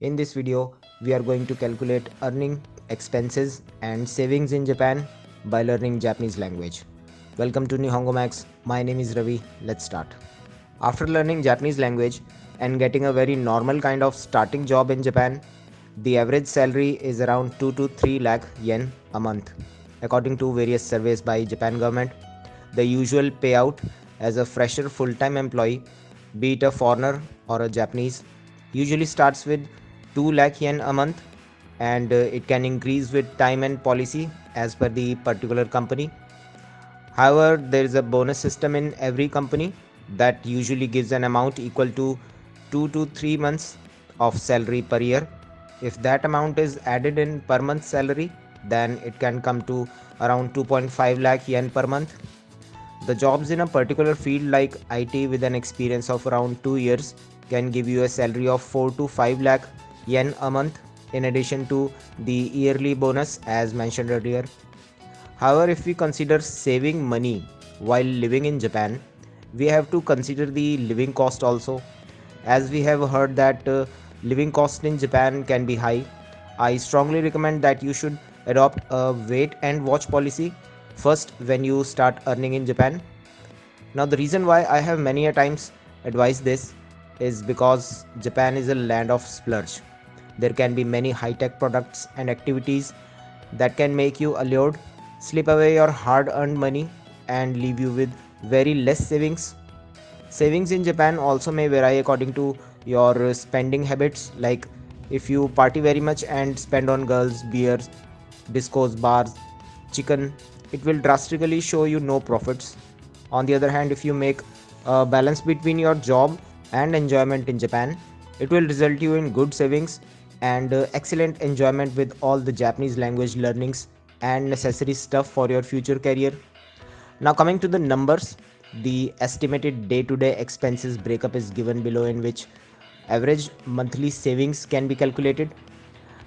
In this video, we are going to calculate earning, expenses and savings in Japan by learning Japanese language. Welcome to Nihongo Max. My name is Ravi. Let's start. After learning Japanese language and getting a very normal kind of starting job in Japan, the average salary is around 2 to 3 lakh yen a month. According to various surveys by Japan government, the usual payout as a fresher full-time employee, be it a foreigner or a Japanese, usually starts with 2 lakh yen a month and uh, it can increase with time and policy as per the particular company. However, there is a bonus system in every company that usually gives an amount equal to 2 to 3 months of salary per year. If that amount is added in per month salary, then it can come to around 2.5 lakh yen per month the jobs in a particular field like IT with an experience of around 2 years can give you a salary of 4 to 5 lakh yen a month in addition to the yearly bonus as mentioned earlier. However, if we consider saving money while living in Japan, we have to consider the living cost also. As we have heard that uh, living cost in Japan can be high, I strongly recommend that you should adopt a wait and watch policy first when you start earning in Japan. Now the reason why I have many a times advised this is because Japan is a land of splurge. There can be many high-tech products and activities that can make you allured, slip away your hard-earned money and leave you with very less savings. Savings in Japan also may vary according to your spending habits like if you party very much and spend on girls, beers, discos, bars, chicken, it will drastically show you no profits. On the other hand, if you make a balance between your job and enjoyment in Japan, it will result you in good savings and uh, excellent enjoyment with all the Japanese language learnings and necessary stuff for your future career. Now coming to the numbers, the estimated day-to-day -day expenses breakup is given below in which average monthly savings can be calculated.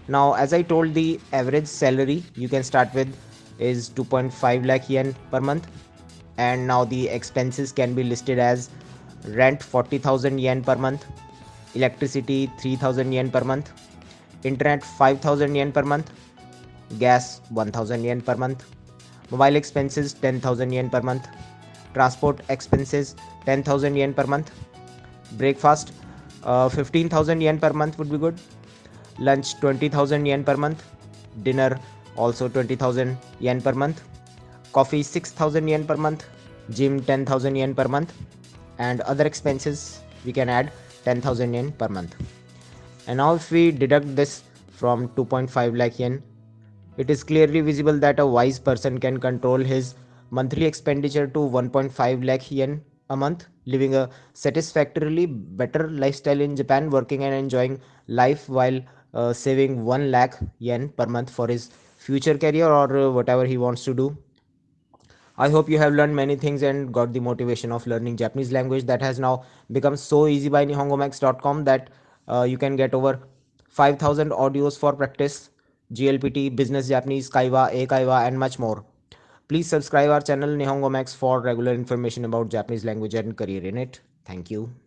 Now as I told the average salary you can start with is 2.5 lakh yen per month and now the expenses can be listed as rent 40,000 yen per month electricity 3000 yen per month internet 5000 yen per month gas 1000 yen per month mobile expenses 10000 yen per month transport expenses 10000 yen per month breakfast uh, 15000 yen per month would be good lunch 20000 yen per month dinner also 20000 yen per month coffee 6000 yen per month gym 10000 yen per month and other expenses we can add 10000 yen per month and now if we deduct this from 2.5 lakh yen. It is clearly visible that a wise person can control his monthly expenditure to 1.5 lakh yen a month living a satisfactorily better lifestyle in japan working and enjoying life while uh, saving 1 lakh yen per month for his future career or uh, whatever he wants to do. I hope you have learned many things and got the motivation of learning japanese language that has now become so easy by nihongomax.com that uh, you can get over 5000 audios for practice JLPT business japanese kaiwa eikaiwa and much more. Please subscribe our channel nihongo max for regular information about japanese language and career in it. Thank you